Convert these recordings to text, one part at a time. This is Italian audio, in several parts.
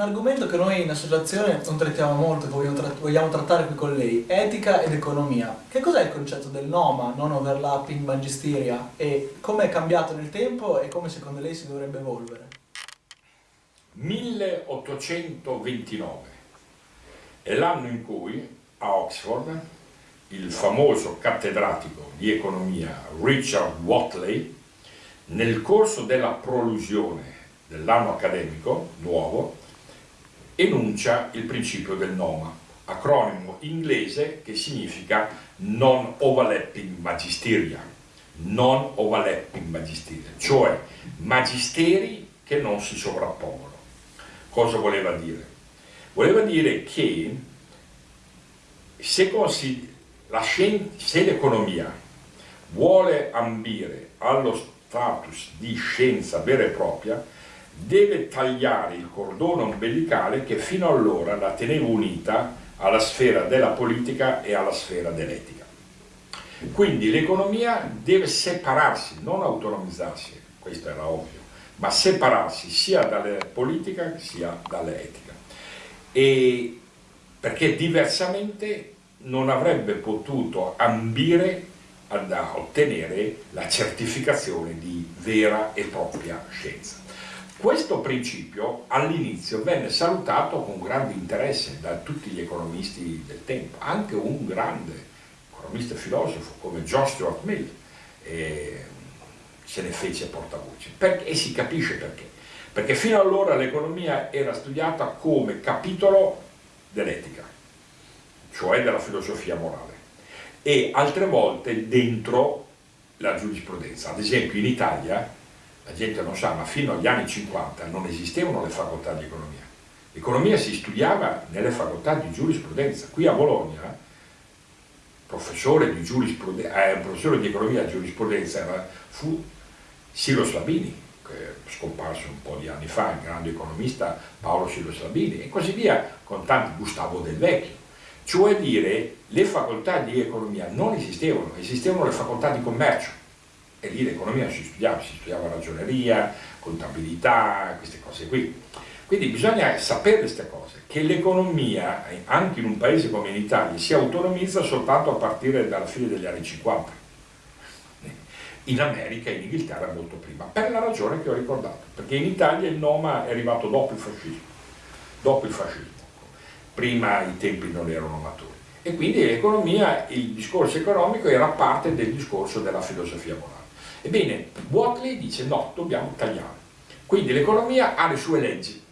argomento che noi in associazione non trattiamo molto, che vogliamo, vogliamo trattare qui con lei, etica ed economia. Che cos'è il concetto del NOMA, non overlapping magisteria, e come è cambiato nel tempo e come secondo lei si dovrebbe evolvere? 1829 è l'anno in cui a Oxford il famoso cattedratico di economia Richard Watley nel corso della prolusione dell'anno accademico nuovo enuncia il principio del NOMA, acronimo inglese che significa Non Overlapping Magisteria, Non Overlapping Magisteria, cioè magisteri che non si sovrappongono. Cosa voleva dire? Voleva dire che se, se l'economia vuole ambire allo status di scienza vera e propria, deve tagliare il cordone ombelicale che fino allora la teneva unita alla sfera della politica e alla sfera dell'etica. Quindi l'economia deve separarsi, non autonomizzarsi, questo era ovvio, ma separarsi sia dalla politica sia dall'etica. Perché diversamente non avrebbe potuto ambire ad ottenere la certificazione di vera e propria scienza. Questo principio all'inizio venne salutato con grande interesse da tutti gli economisti del tempo, anche un grande economista e filosofo come John Stuart Mill eh, se ne fece portavoce perché, e si capisce perché. Perché fino allora l'economia era studiata come capitolo dell'etica, cioè della filosofia morale, e altre volte dentro la giurisprudenza. Ad esempio in Italia la gente non sa, ma fino agli anni 50 non esistevano le facoltà di economia. L'economia si studiava nelle facoltà di giurisprudenza. Qui a Bologna, professore di, eh, professore di economia e giurisprudenza era, fu Silo Slabini, scomparso un po' di anni fa, il grande economista Paolo Silo Slabini, e così via, con tanti Gustavo Del Vecchio. Cioè dire, le facoltà di economia non esistevano, esistevano le facoltà di commercio e lì l'economia si studiava, si studiava ragioneria, contabilità, queste cose qui. Quindi bisogna sapere queste cose, che l'economia, anche in un paese come in Italia, si autonomizza soltanto a partire dalla fine degli anni 50. In America e in Inghilterra molto prima, per la ragione che ho ricordato, perché in Italia il Noma è arrivato dopo il fascismo, dopo il fascismo, prima i tempi non erano maturi. E quindi l'economia, il discorso economico era parte del discorso della filosofia morale. Ebbene, Watley dice no, dobbiamo tagliare. Quindi l'economia ha le sue leggi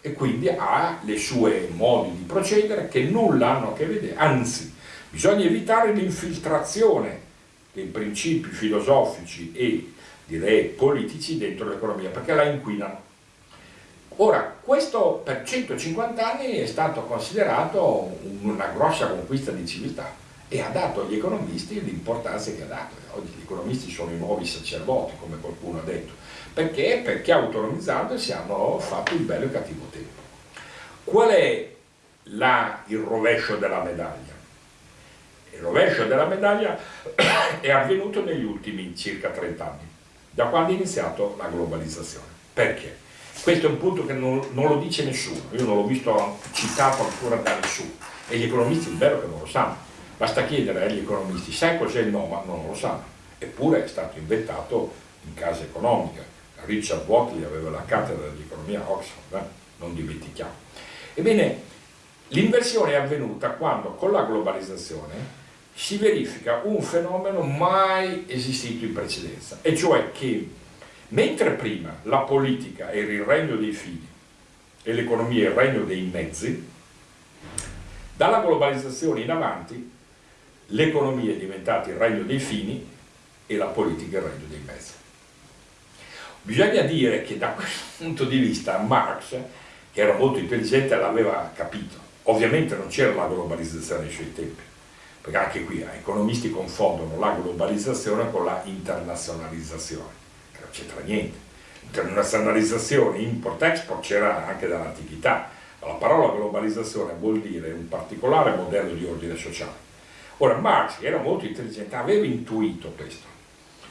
e quindi ha le sue modi di procedere che nulla hanno a che vedere, anzi, bisogna evitare l'infiltrazione dei principi filosofici e direi politici dentro l'economia perché la inquinano. Ora, questo per 150 anni è stato considerato una grossa conquista di civiltà e ha dato agli economisti l'importanza che ha dato. Oggi gli economisti sono i nuovi sacerdoti, come qualcuno ha detto. Perché? Perché autonomizzandosi hanno fatto il bello e il cattivo tempo. Qual è la, il rovescio della medaglia? Il rovescio della medaglia è avvenuto negli ultimi circa 30 anni, da quando è iniziato la globalizzazione. Perché? Questo è un punto che non, non lo dice nessuno, io non l'ho visto citato ancora da nessuno, e gli economisti è vero che non lo sanno Basta chiedere agli economisti, sai cos'è il NOMA? Non lo sanno. Eppure è stato inventato in casa economica. Richard Watley aveva la cattedra di economia a Oxford, eh? non dimentichiamo. Ebbene, l'inversione è avvenuta quando con la globalizzazione si verifica un fenomeno mai esistito in precedenza, e cioè che mentre prima la politica era il regno dei fini e l'economia il regno dei mezzi, dalla globalizzazione in avanti l'economia è diventata il regno dei fini e la politica il regno dei mezzi. Bisogna dire che da questo punto di vista Marx, che era molto intelligente, l'aveva capito. Ovviamente non c'era la globalizzazione ai suoi tempi, perché anche qui eh, economisti confondono la globalizzazione con la internazionalizzazione, che non c'entra niente. Internazionalizzazione, import-export c'era anche dall'antichità. La parola globalizzazione vuol dire un particolare modello di ordine sociale Ora Marx era molto intelligente, aveva intuito questo,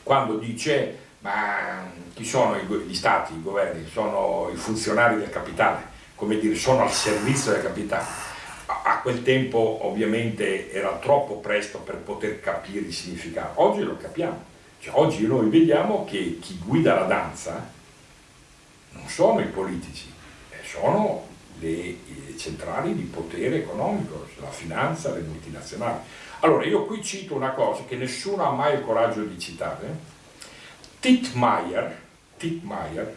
quando dice ma chi sono gli stati, i governi? Sono i funzionari del capitale, come dire, sono al servizio del capitale. A, quel tempo ovviamente era troppo presto per poter capire il significato, oggi lo capiamo. Cioè, oggi noi vediamo che chi guida la danza non sono i politici, eh, sono le centrali di potere economico, la finanza, le multinazionali. Allora io qui cito una cosa che nessuno ha mai il coraggio di citare, Tittmeier, Tittmeier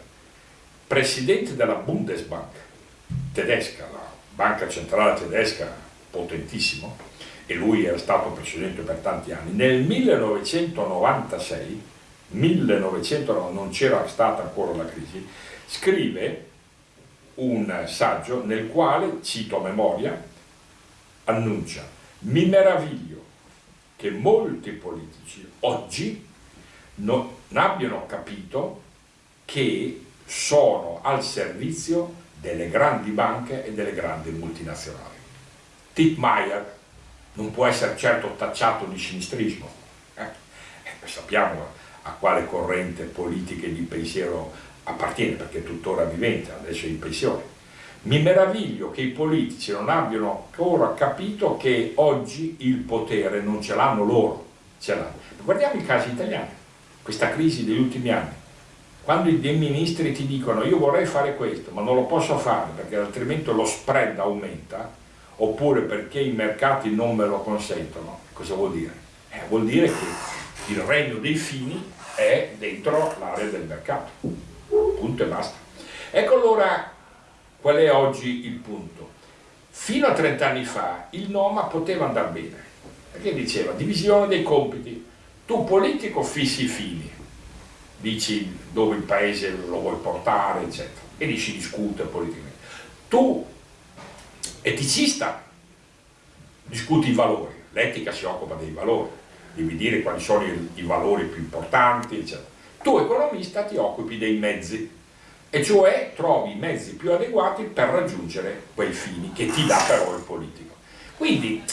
presidente della Bundesbank tedesca, la banca centrale tedesca potentissimo, e lui era stato presidente per tanti anni, nel 1996, 1996 non c'era stata ancora la crisi, scrive un saggio nel quale, cito a memoria, annuncia mi meraviglio che molti politici oggi non abbiano capito che sono al servizio delle grandi banche e delle grandi multinazionali. Tippmeyer non può essere certo tacciato di sinistrismo, eh? Eh, sappiamo a quale corrente politica e di pensiero appartiene perché è tuttora vivente, adesso è in pensione. Mi meraviglio che i politici non abbiano ancora capito che oggi il potere non ce l'hanno loro, ce l'hanno. Guardiamo i casi italiani, questa crisi degli ultimi anni. Quando i ministri ti dicono io vorrei fare questo ma non lo posso fare perché altrimenti lo spread aumenta oppure perché i mercati non me lo consentono, cosa vuol dire? Eh, vuol dire che il regno dei fini è dentro l'area del mercato, punto e basta. Ecco allora qual è oggi il punto. Fino a 30 anni fa il Noma poteva andare bene, perché diceva divisione dei compiti, tu politico fissi i fini, dici dove il paese lo vuoi portare, eccetera, e lì si discute politicamente. Tu, eticista, discuti i valori, l'etica si occupa dei valori, devi dire quali sono i, valori più importanti, eccetera. Tu, economista, ti occupi dei mezzi, e cioè trovi i mezzi più adeguati per raggiungere quei fini che ti dà però il politico. Quindi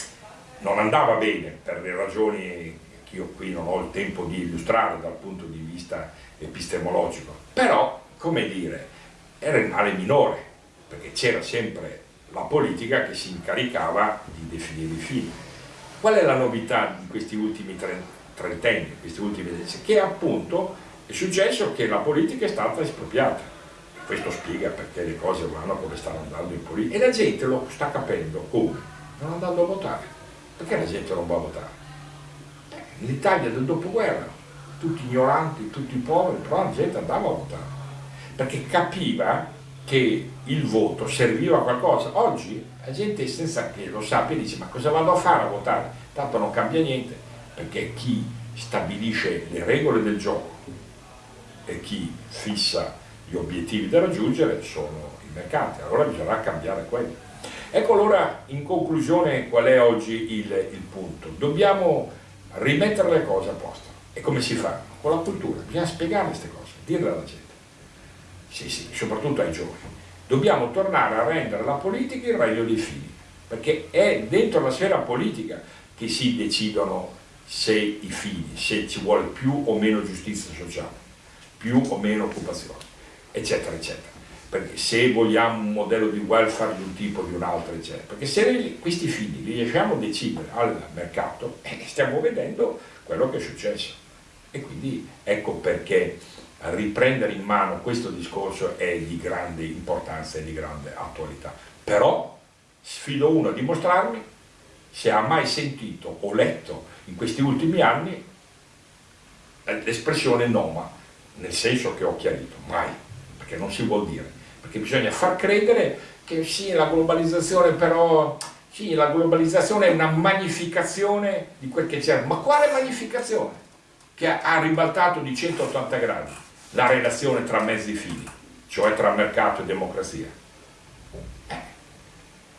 non andava bene per le ragioni che io qui non ho il tempo di illustrare dal punto di vista epistemologico, però, come dire, era il male minore, perché c'era sempre la politica che si incaricava di definire i fini. Qual è la novità di questi ultimi trentenni, questi ultimi decenni? Che appunto è successo che la politica è stata espropriata. Questo spiega perché le cose vanno come stanno andando in politica. E la gente lo sta capendo come? Non andando a votare. Perché la gente non va a votare? L'Italia del dopoguerra tutti ignoranti, tutti poveri, però la gente andava a votare, perché capiva che il voto serviva a qualcosa. Oggi la gente senza che lo sappia dice ma cosa vado a fare a votare? Tanto non cambia niente, perché chi stabilisce le regole del gioco e chi fissa gli obiettivi da raggiungere sono i mercati, allora bisognerà cambiare quelli. Ecco allora in conclusione qual è oggi il, il punto. Dobbiamo rimettere le cose a posto. E come si fa? Con la cultura, bisogna spiegare queste cose, dirle alla gente. Sì, sì, soprattutto ai giovani. Dobbiamo tornare a rendere la politica il regno dei figli, perché è dentro la sfera politica che si decidono se i figli, se ci vuole più o meno giustizia sociale, più o meno occupazione, eccetera, eccetera. Perché se vogliamo un modello di welfare di un tipo o di un altro, eccetera. Perché se questi figli li lasciamo decidere al mercato, eh, stiamo vedendo quello che è successo. E quindi ecco perché riprendere in mano questo discorso è di grande importanza e di grande attualità. Però sfido uno a dimostrarmi se ha mai sentito o letto in questi ultimi anni l'espressione noma, nel senso che ho chiarito, mai, perché non si vuol dire, perché bisogna far credere che sì, la globalizzazione però, sì, la globalizzazione è una magnificazione di quel che c'è, ma quale magnificazione? che ha ribaltato di 180 gradi la relazione tra mezzi fini, cioè tra mercato e democrazia. Eh,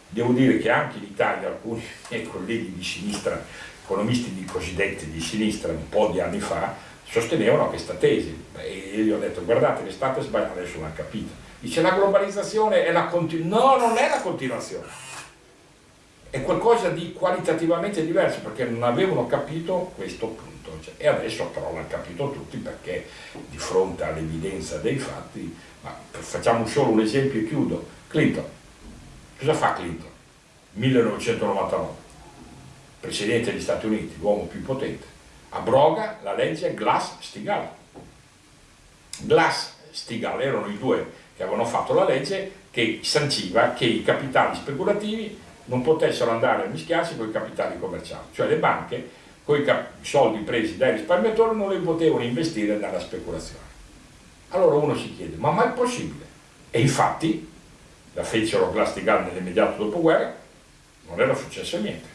devo dire che anche in Italia alcuni miei colleghi di sinistra, economisti di cosiddetti di sinistra un po' di anni fa, sostenevano questa tesi. E io ho detto guardate che state sbagliando, adesso l'hanno capito. Dice la globalizzazione è la continuazione, no non è la continuazione, è qualcosa di qualitativamente diverso perché non avevano capito questo punto. Cioè, e adesso però l'hanno capito tutti perché di fronte all'evidenza dei fatti, ma facciamo solo un esempio e chiudo, Clinton. Cosa fa Clinton? 1999, presidente degli Stati Uniti, l'uomo più potente, abroga la legge Glass-Steagall. Glass-Steagall erano i due che avevano fatto la legge che sanciva che i capitali speculativi non potessero andare a mischiarsi con i capitali commerciali, cioè le banche con i soldi presi dai risparmiatori non li potevano investire nella speculazione. Allora uno si chiede, ma mai è possibile? E infatti la fecero Glass-Steagall nell'immediato dopoguerra, non era successo niente.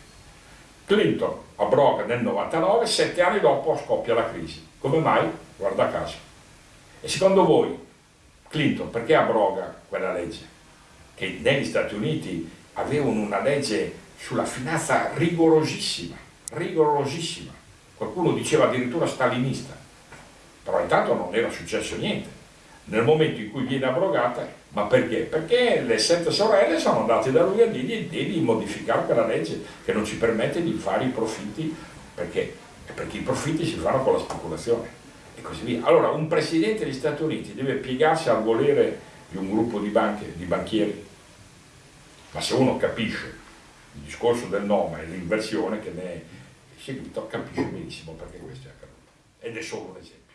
Clinton abroga nel 99, sette anni dopo scoppia la crisi. Come mai? Guarda caso. E secondo voi Clinton perché abroga quella legge? Che negli Stati Uniti avevano una legge sulla finanza rigorosissima, rigorosissima. Qualcuno diceva addirittura stalinista. Però intanto non era successo niente. Nel momento in cui viene abrogata, ma perché? Perché le sette sorelle sono andate da lui a dirgli devi modificare quella legge che non ci permette di fare i profitti, perché? Perché i profitti si fanno con la speculazione e così via. Allora un presidente degli Stati Uniti deve piegarsi al volere di un gruppo di, banche, di banchieri, ma se uno capisce il discorso del nome e l'inversione che ne è seguito, capisce benissimo perché questo è accaduto. Ed è solo un esempio.